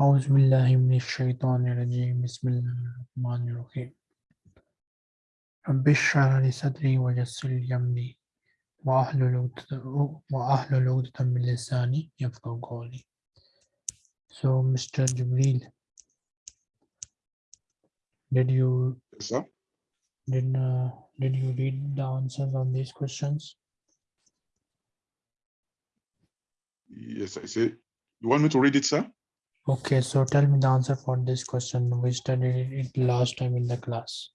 أعوذ بالله من الشيطان الرجيم بسم الله الرحمن الرحيم رب اشرح لي صدري ويسر لي أمري واحلل عقدة واحلل عقدة من لساني يفقهوا قولي So Mr. Jibril did you Yes, sir. did uh, did you read the answers on these questions? Yes, I say. You want me to read it, sir? Okay, so tell me the answer for this question. We studied it last time in the class.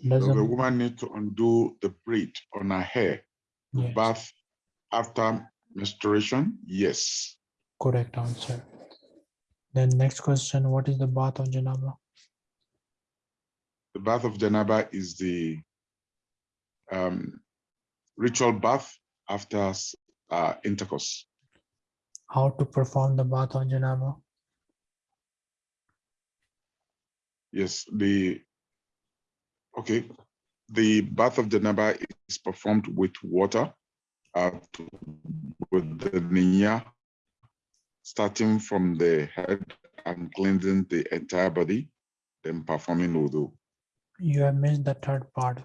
Does Does a- a woman need to undo the braid on her hair to yes, bath after menstruation? Yes. correct answer. Then next question, what is the bath of Janaba? The bath of Janaba is the um, ritual bath after uh, intercourse. How to perform the bath of Janaba? Yes, the okay. The bath of the Janaba is performed with water, uh, with the niyyah, starting from the head and cleansing the entire body, then performing wudu. You have missed the third part.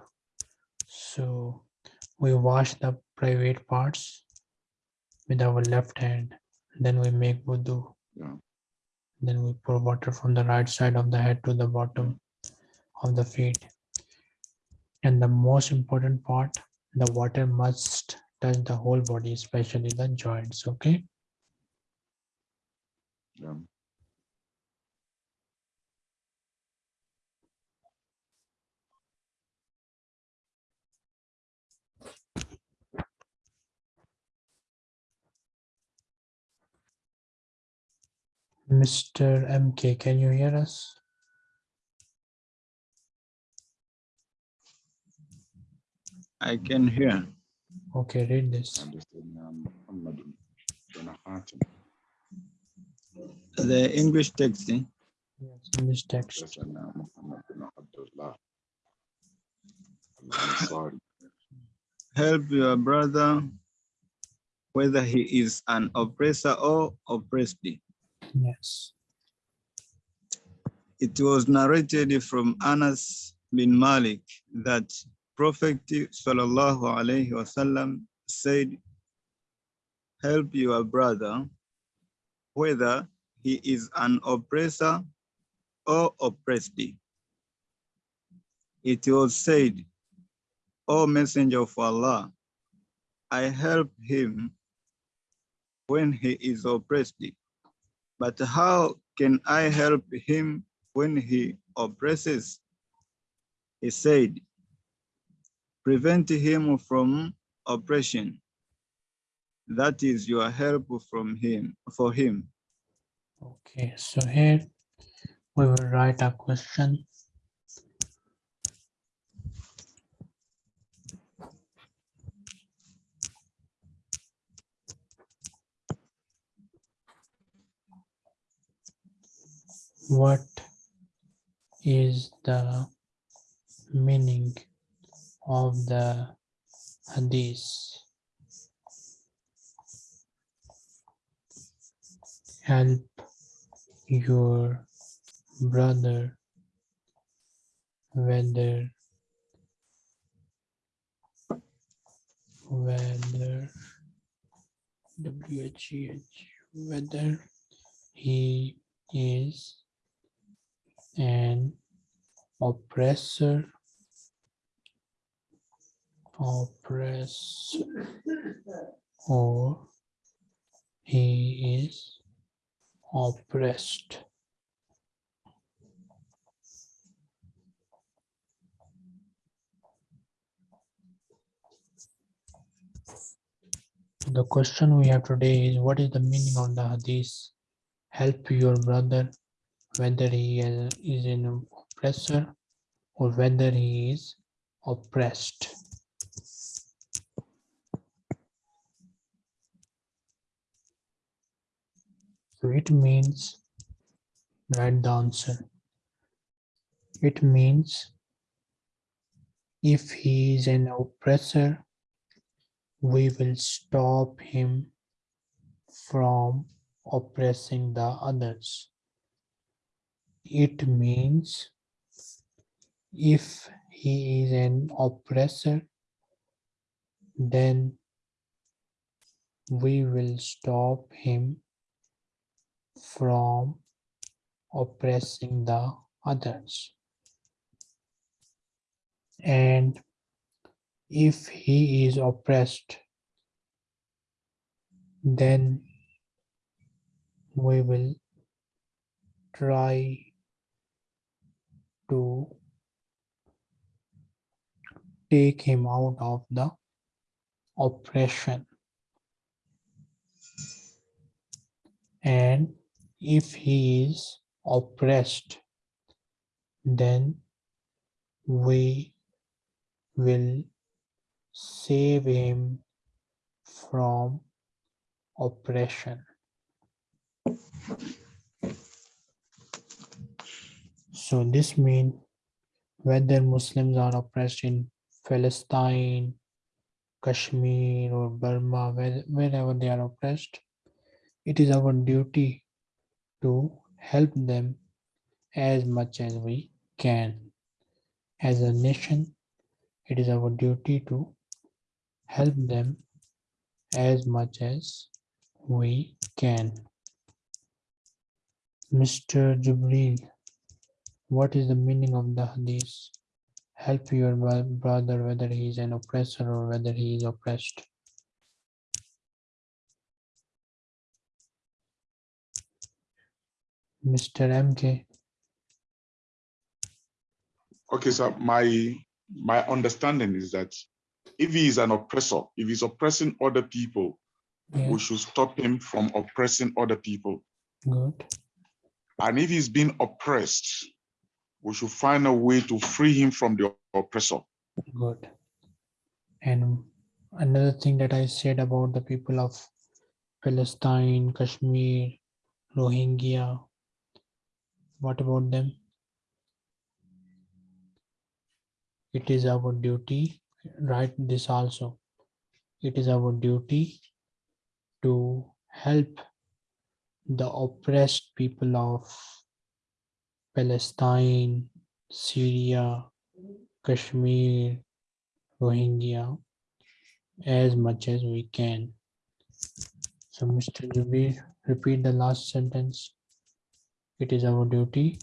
So we wash the private parts with our left hand. Then we make wudu. Yeah. Then we pour water from the right side of the head to the bottom of the feet. And the most important part, the water must touch the whole body, especially the joints. Okay. Mr. MK, can you hear us? I can hear. Okay, read this. The English text. Eh? Yes, English text. Help your brother, whether he is an oppressor or oppressed. Yes. It was narrated from Anas bin Malik that Prophet sallallahu alaihi wasallam said, help your brother whether he is an oppressor or oppressed. It was said, O messenger of Allah, I help him when he is oppressed. But how can I help him when he oppresses? He said, prevent him from oppression. That is your help from him, for him. Okay, so here we will write a question. What is the meaning of the hadith? Help your brother whether whether WHEH whether he is an oppressor oppressor or he is oppressed The question we have today is what is the meaning of the hadith? Help your brother, whether he is an oppressor or whether he is oppressed. So it means, write the answer. It means if he is an oppressor, we will stop him from oppressing the others. It means if he is an oppressor, then we will stop him from oppressing the others. And if he is oppressed, then we will try to take him out of the oppression. And if he is oppressed, then we will save him from oppression. So this means whether Muslims are oppressed in Palestine, Kashmir or Burma, where- wherever they are oppressed, it is our duty to help them as much as we can. As a nation, it is our duty to help them as much as we can. Mr. Jubril, what is the meaning of the hadith? Help your brother whether he is an oppressor or whether he is oppressed. Mr. MK, Okay, so my my understanding is that if he is an oppressor, if he's oppressing other people, yeah, we should stop him from oppressing other people. good, And if he's being oppressed, we should find a way to free him from the oppressor. good. And another thing that I said about the people of Palestine, Kashmir, Rohingya, what about them? It is our duty, write this also. It is our duty to help the oppressed people of Palestine, Syria, Kashmir, Rohingya as much as we can. So Mr. Jubir, repeat the last sentence. It is our duty.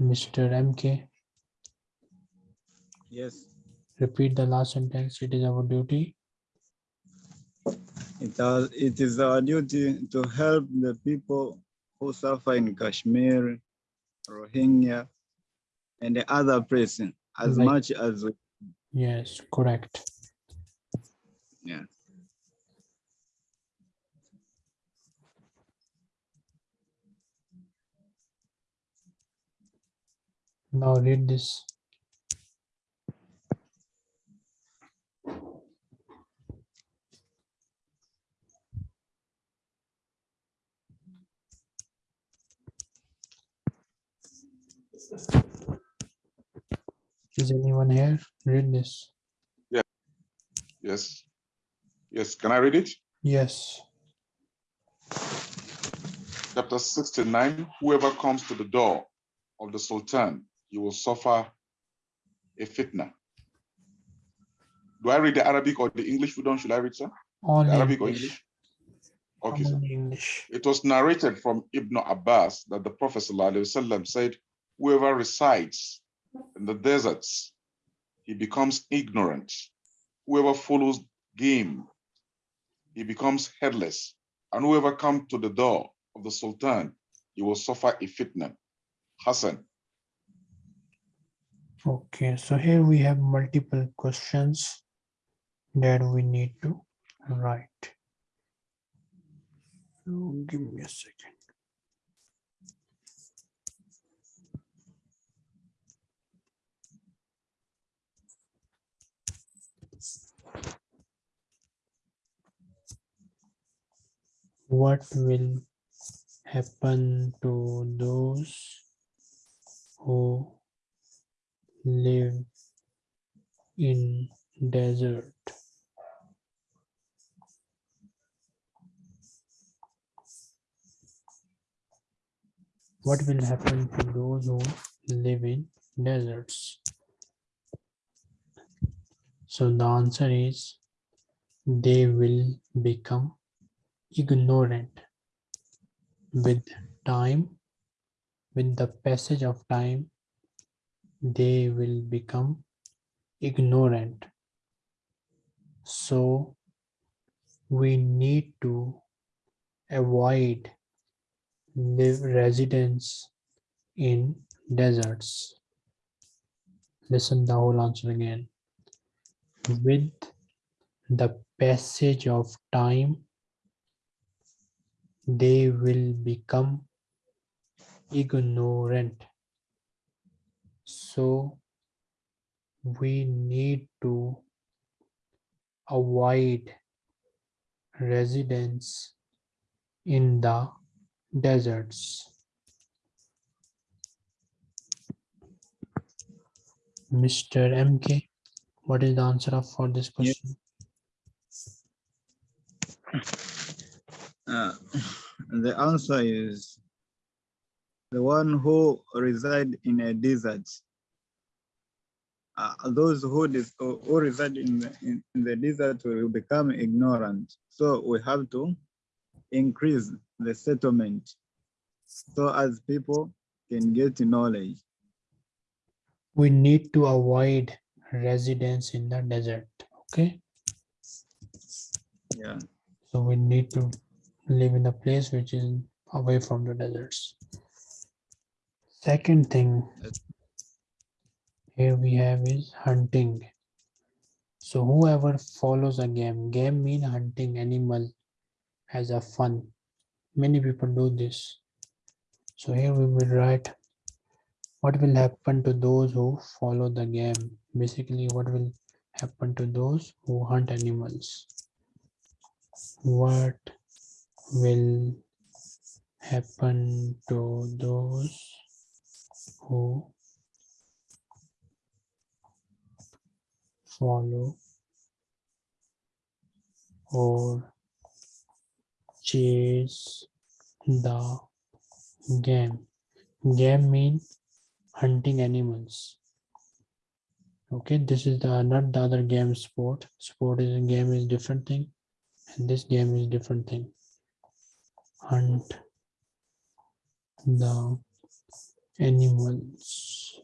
Mr. MK, Yes, repeat the last sentence. It is our duty. It, are, it is our duty to help the people who suffer in Kashmir, Rohingya, and the other places as Right. much as we Yes, correct. Yeah. Now read this. Is anyone here? Read this. Yes. Yes, yes. can I read it? Yes. Chapter 69, whoever comes to the door of the Sultan, you will suffer a fitna. Do I read the Arabic or the English? Who should I read, sir? Only Arabic or English. English? Okay, sir. Only English. It was narrated from Ibn Abbas that the Prophet ﷺ said, whoever resides in the deserts, he becomes ignorant. Whoever follows game, he becomes headless. And whoever comes to the door of the Sultan, he will suffer a fitna. Hassan, Okay, so here we have multiple questions that we need to write. So give me a second. What will happen to those who live in desert. what will happen to those who live in deserts? So the answer is they will become ignorant with time, with the passage of time, they will become ignorant. So we need to avoid live residence in deserts. Listen the whole answer again. With the passage of time, they will become ignorant. So we need to avoid residence in the deserts. Mr. MK, what is the answer of for this question? Uh, the answer is the one who reside in a desert. Uh, those who, dis- who who reside in the, in, in the desert will become ignorant. So we have to increase the settlement so as people can get knowledge. We need to avoid residence in the desert. Okay, Yeah. so we need to live in a place which is away from the deserts. Second thing here we have is hunting. So whoever follows a game, game mean hunting animal as a fun. Many people do this. So here we will write what will happen to those who follow the game. Basically, what will happen to those who hunt animals? What will happen to those who follow or chase the game. Game mean hunting animals. Okay, this is the not the other game sport. Sport is a game is different thing, and this game is different thing. Hunt the animals.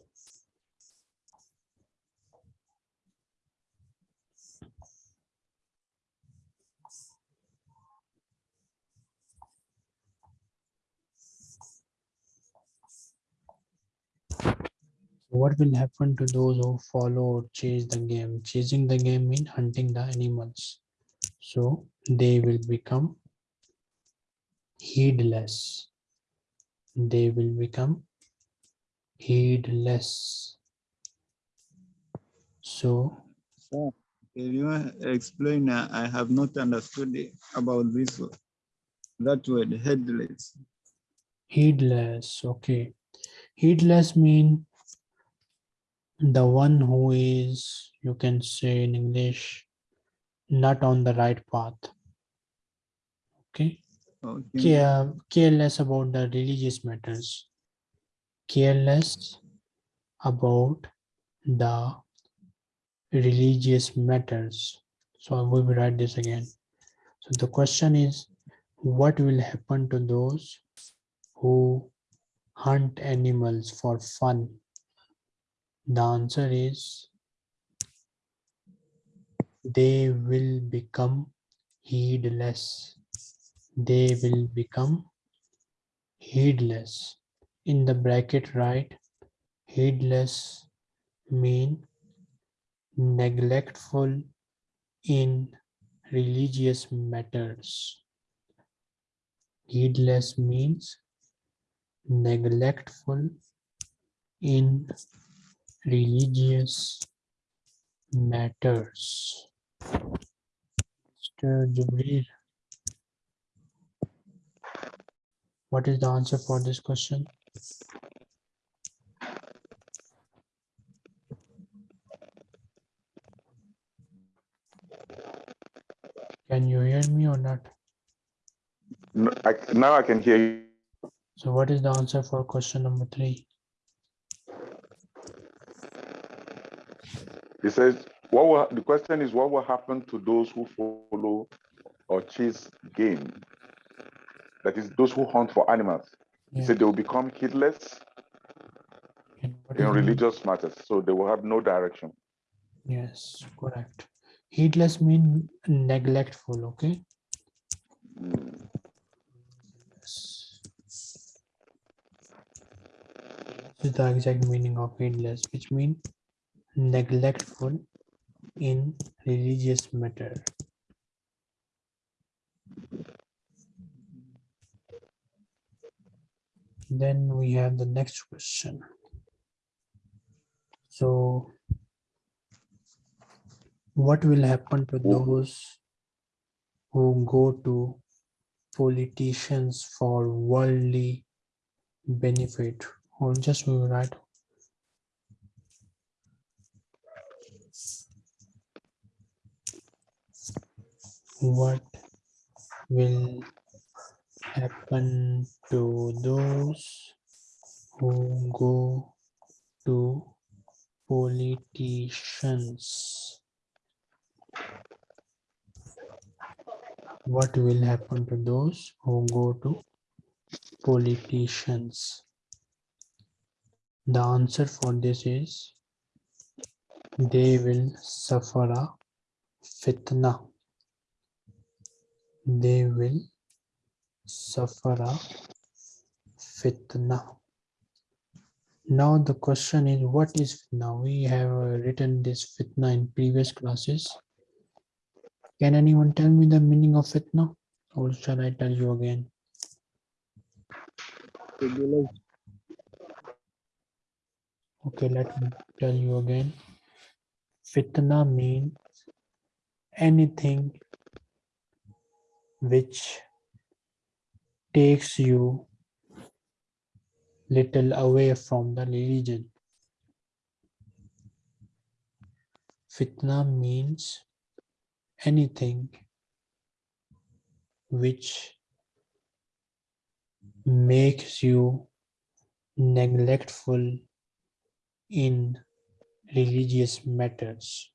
What will happen to those who follow or chase the game? Chasing the game mean hunting the animals. So they will become heedless. They will become heedless. So can you explain? uh, I have not understood it about this one. That word headless. heedless, okay. Heedless mean the one who is, you can say in English, not on the right path. Okay. Okay. care, careless about the religious matters, careless about the religious matters. So I will write this again. So the question is, what will happen to those who hunt animals for fun? The answer is they will become heedless they will become heedless. In the bracket, right heedless mean neglectful in religious matters. Heedless means neglectful in religious matters. Mr. Jubril. What is the answer for this question? Can you hear me or not? No, I, now I can hear you. So what is the answer for question number three? He says, what will, the question is, what will happen to those who follow or chase game? That is, those who hunt for animals. He said they will become heedless in religious matters, so they will have no direction. Yes, correct. Heedless mean neglectful, okay? Mm, Yes. This is the exact meaning of heedless, which mean neglectful in religious matter. Then we have the next question. So what will happen to those who go to politicians for worldly benefit? Or just we will write what will happen to those who go to politicians. What will happen to those who go to politicians? The answer for this is they will suffer a fitna. They will suffer a fitna. Now the question is what is fitna? We have uh, written this fitna in previous classes. Can anyone tell me the meaning of fitna? Or shall i tell you again? Okay, let me tell you again. Fitna means anything which takes you little away from the religion. Fitna means anything which makes you neglectful in religious matters.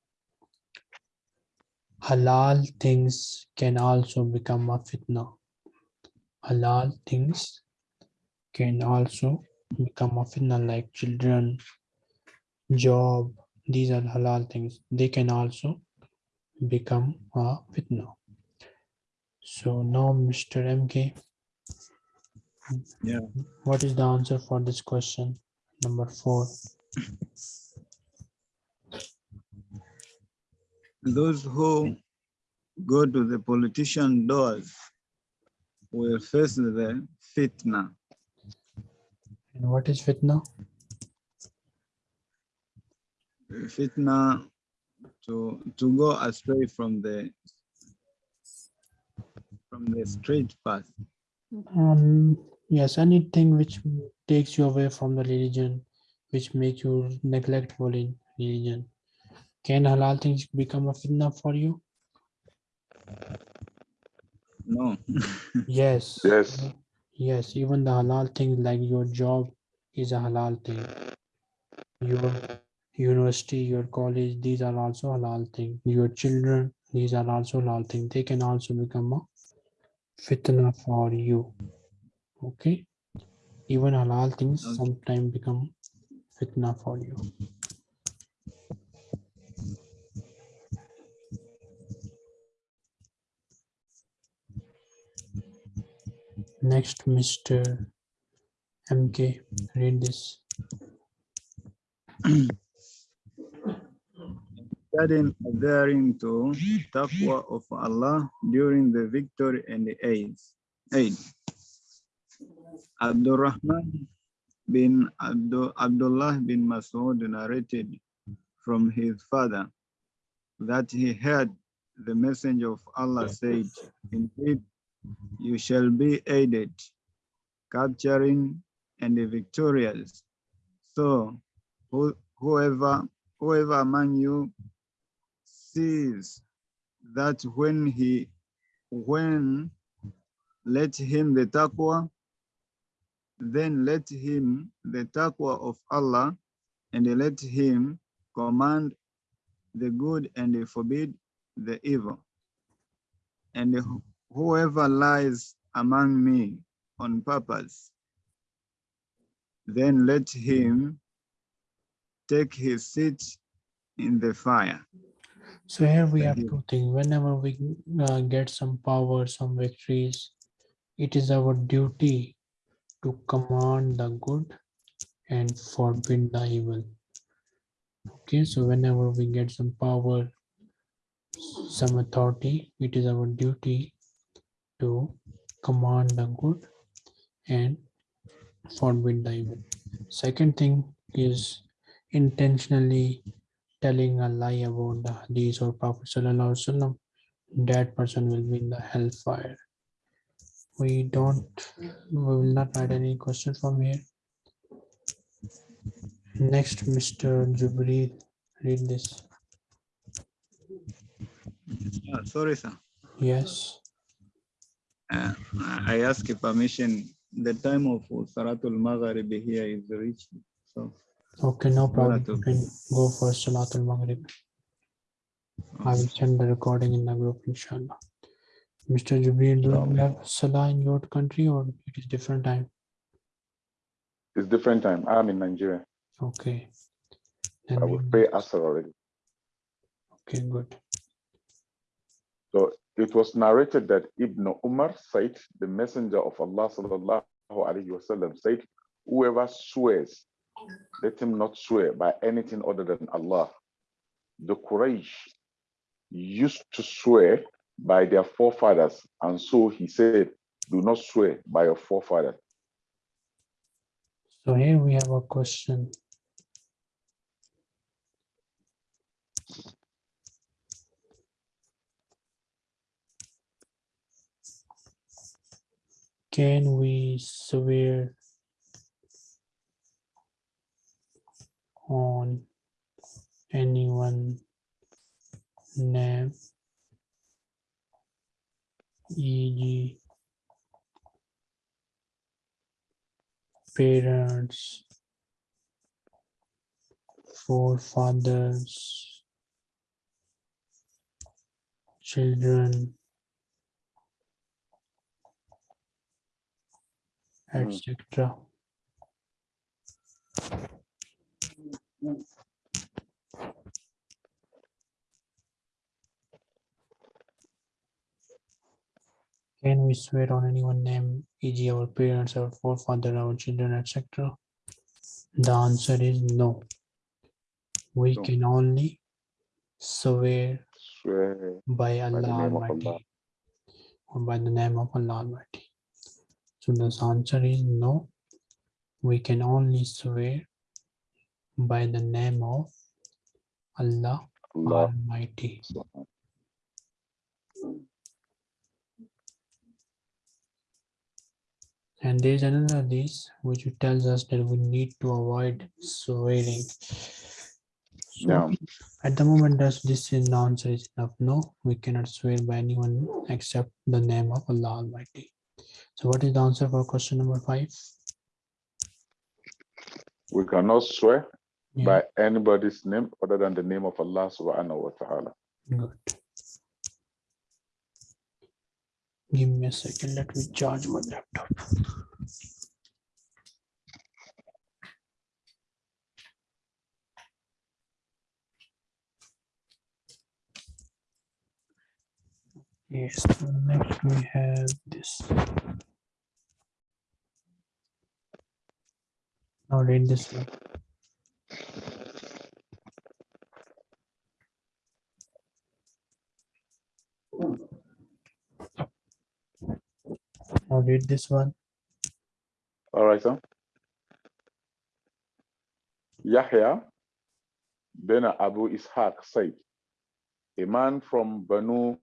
Halal things can also become a fitna. Halal things can also become a fitna like children, job. These are halal things. They can also become a fitna. So now, Mr. MK, Yeah. what is the answer for this question? Number four. Those who go to the politician doors will face the fitna. And what is fitna? Fitna to to go astray from the from the straight path. Um, yes, anything which takes you away from the religion, which makes you neglectful in religion. Can halal things become a fitna for you? No. Yes. Yes. Yes, even the halal things like your job is a halal thing. Your university, your college, these are also halal thing. Your children, these are also halal thing. They can also become a fitna for you. Okay. Even halal things Okay. sometimes become fitna for you. Next, Mr. MK, read this. Studying adhering to taqwa of Allah during the victory and the aid. aid. Abdurrahman bin Abdu, Abdullah bin Mas'ud narrated from his father that he heard the messenger of Allah said, Indeed, Mm-hmm. you shall be aided, capturing and victorious. So who, whoever whoever among you sees that when he when let him the taqwa then let him the taqwa of Allah and let him command the good and forbid the evil. And whoever lies among me on purpose, then let him take his seat in the fire. So here we have two things. Whenever we uh, get some power, some victories, it is our duty to command the good and forbid the evil. Okay, so whenever we get some power, some authority, it is our duty to command the good and forbid the evil. Second thing is intentionally telling a lie about the hadith or Prophet Sallallahu that person will be in the hellfire. We don't, we will not add any question from here. Next, Mr. Jubreel, read this. Ah, sorry, sir. Yes, Uh, I ask permission. The time of Salatul Maghrib here is reached. So okay, no problem. You can go for Salatul Maghrib. I will send the recording in the group, inshallah. Mr. Jubreel, do you have Salah in your country or it is different time? It's different time. I'm in Nigeria. Okay. Then I will pay Asr already. Okay, good. So it was narrated that Ibn Umar said, the messenger of Allah sallallahu alaihi wasallam said, whoever swears, let him not swear by anything other than Allah. The Quraysh used to swear by their forefathers, and so he said, do not swear by your forefathers. So here we have a question. Can we swear on anyone name e.g. parents, forefathers, children, Mm-hmm. etc. Can we swear on anyone name, e.g. our parents, our forefather, our children, etc.? The answer is no. We No. can only swear Swear by Allah Almighty Allah. or by the name of Allah Almighty. So the answer is no. We can only swear by the name of Allah Allah. Almighty. And there's another this which tells us that we need to avoid swearing. So Now, at the moment, does this is the answer is enough? No, we cannot swear by anyone except the name of Allah Almighty. So what is the answer for question number five? we cannot swear Yeah, by anybody's name other than the name of Allah subhanahu wa ta'ala. good. Give me a second, let me charge my laptop. Yes, so next we have this. Now read this one. Now read this one. All right, sir. Yahya bin Abu Ishaq said, a man from Banu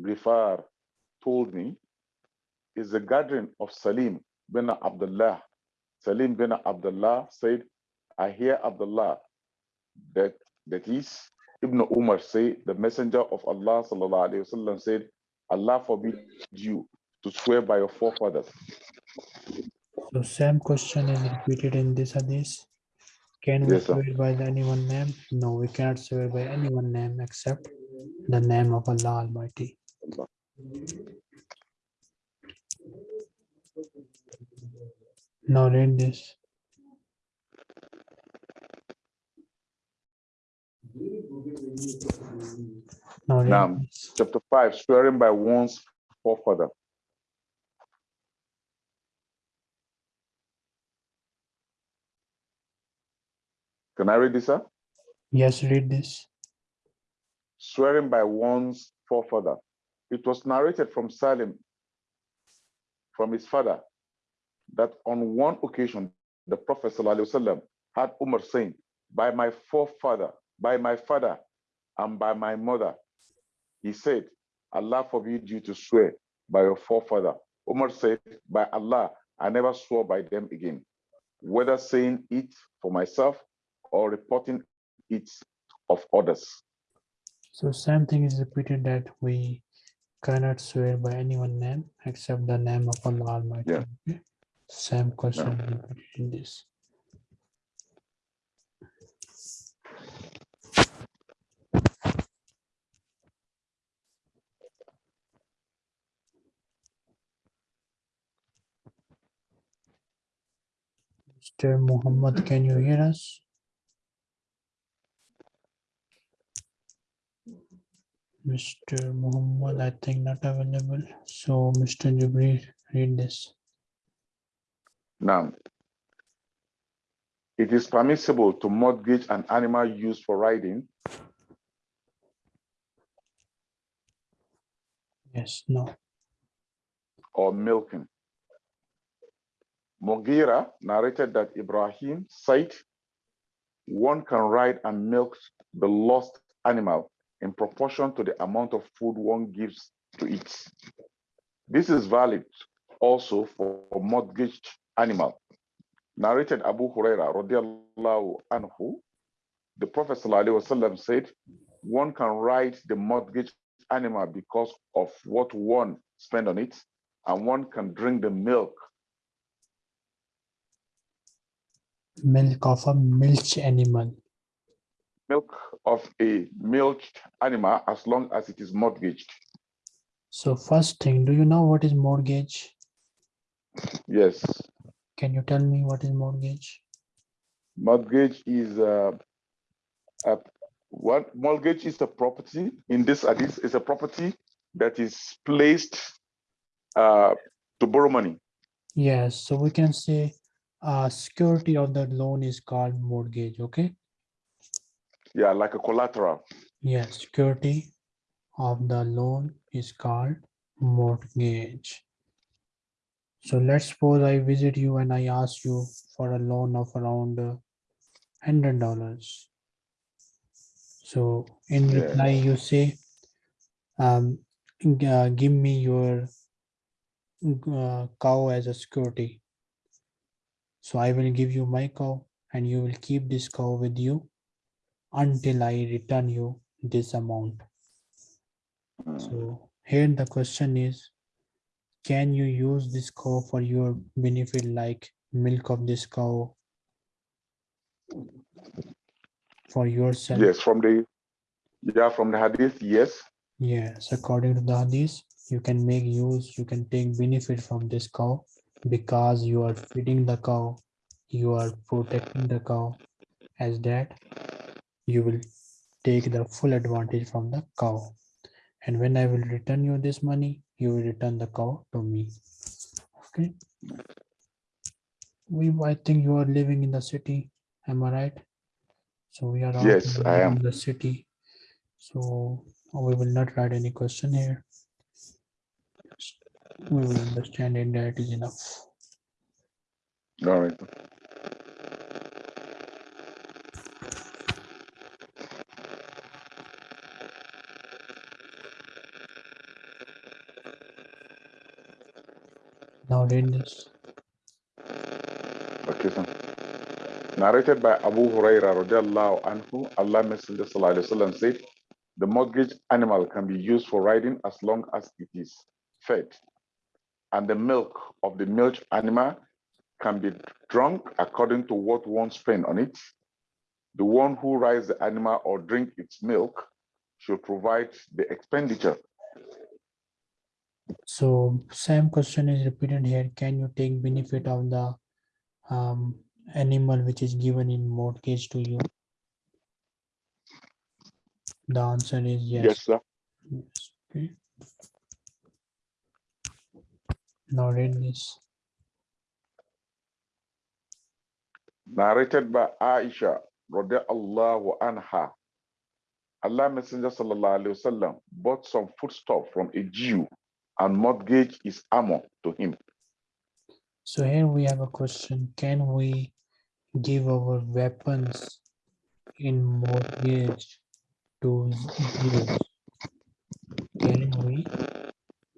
Ghifar told me, is the gathering of Salim bin Abdullah. Salim bin Abdullah said, I hear Abdullah that that is Ibn Umar say, the messenger of Allah sallallahu alaihi wasallam said, Allah forbid you to swear by your forefathers. So same question is repeated in this hadith. Can we Yes, sir. swear by anyone name? No, we cannot swear by anyone name except the name of Allah Almighty. Allah. Now read this. Now read Now, this. Chapter 5, swearing by one's forefather. Can I read this, sir? Yes, read this. Swearing by one's forefather. It was narrated from Salim, from his father, that on one occasion, the Prophet ﷺ had Umar saying, by my forefather, by my father, and by my mother. He said, Allah forbid you to swear by your forefather. Umar said, by Allah, I never swore by them again, whether saying it for myself or reporting it of others. So same thing is repeated that we cannot swear by anyone name except the name of Allah Almighty. Yeah. Same question in this. Mr. Muhammad, can you hear us? Mr. Muhammad, I think not available. So Mr. Jubril, read this. Now, it is permissible to mortgage an animal used for riding Yes, no. or milking. Mughira narrated that Ibrahim said, one can ride and milk the lost animal in proportion to the amount of food one gives to it. This is valid also for a mortgaged animal. Narrated Abu Huraira radiallahu anhu, the Prophet sallallahu alaihi wasallam said, one can ride the mortgage animal because of what one spend on it, and one can drink the milk Milk of a milch animal. milk of a milked animal as long as it is mortgaged. So first thing, do you know what is mortgage? Yes, Can you tell me what is mortgage? mortgage is uh, a what mortgage is a property in this hadith is a property that is placed uh, to borrow money. Yes, so we can say uh, security of the loan is called mortgage, okay? Yeah, like a collateral. Yes, security of the loan is called mortgage. So let's suppose I visit you and I ask you for a loan of around uh, hundred dollars. So in Yeah. reply, you say, um, uh, give me your uh, cow as a security. So I will give you my cow and you will keep this cow with you until I return you this amount. Mm. So here the question is, can you use this cow for your benefit like milk of this cow for yourself? Yes, from the yeah from the hadith. Yes, Yes, according to the hadith, you can make use, you can take benefit from this cow because you are feeding the cow, you are protecting the cow. As that, you will take the full advantage from the cow. And when I will return you this money, you will return the cow to me. Okay. We, I think you are living in the city, am I right? So we are all Yes, I am. in the city. So we will not write any question here. We will understand it that is enough. all right. This. Narrated by Abu Huraira anhu, Allah Messenger sallallahu said, the mortgage animal can be used for riding as long as it is fed. And the milk of the milk animal can be drunk according to what one spent on it. The one who rides the animal or drink its milk should provide the expenditure. So same question is repeated here. Can you take benefit of the um, animal which is given in mortgage to you? The answer is Yes, yes. sir. Yes, okay. Now read this. narrated by Aisha radiallahu anha. Allah Messenger sallallahu alaihi wasallam bought some foodstuff from a Jew and mortgage his armor to him. So here we have a question. Can we give our weapons in mortgage to Jews? Can we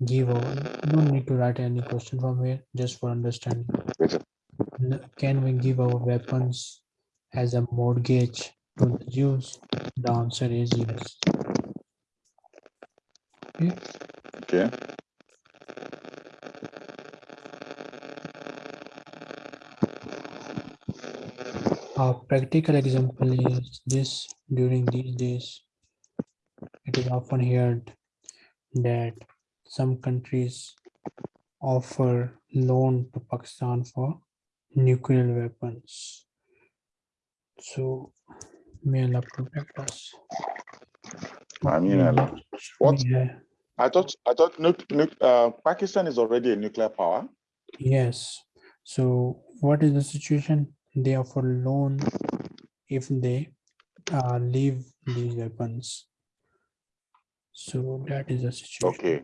give our, don't need to write any question from here, just for understanding. Yes, Can we give our weapons as a mortgage to the Jews? The answer is yes. Okay. Okay. A practical example is this during these days. It is often heard that some countries offer loan to Pakistan for nuclear weapons. So may Allah protect us. I mean, Allah. What? I thought I thought uh, Pakistan is already a nuclear power. Yes. So what is the situation? They offer loan if they uh, leave these weapons. So that is the situation. Okay.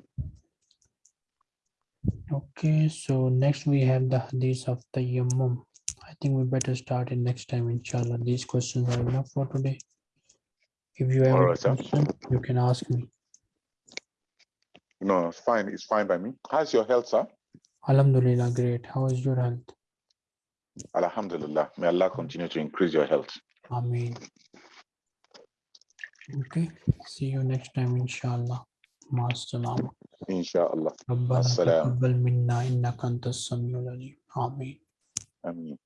Okay, so next we have the hadith of the Yammum. I think we better start it next time, inshallah. These questions are enough for today. If you have a Alright, sir. question, you can ask me. No, it's fine. It's fine by me. How's your health, sir? Alhamdulillah, great. How is your health? Alhamdulillah. May Allah continue to increase your health. Ameen. Okay, see you next time, inshallah. Ma'as-salam. Inshallah. ربنا السلام. تقبل منا إنك أنت السميع العليم آمين Ameen.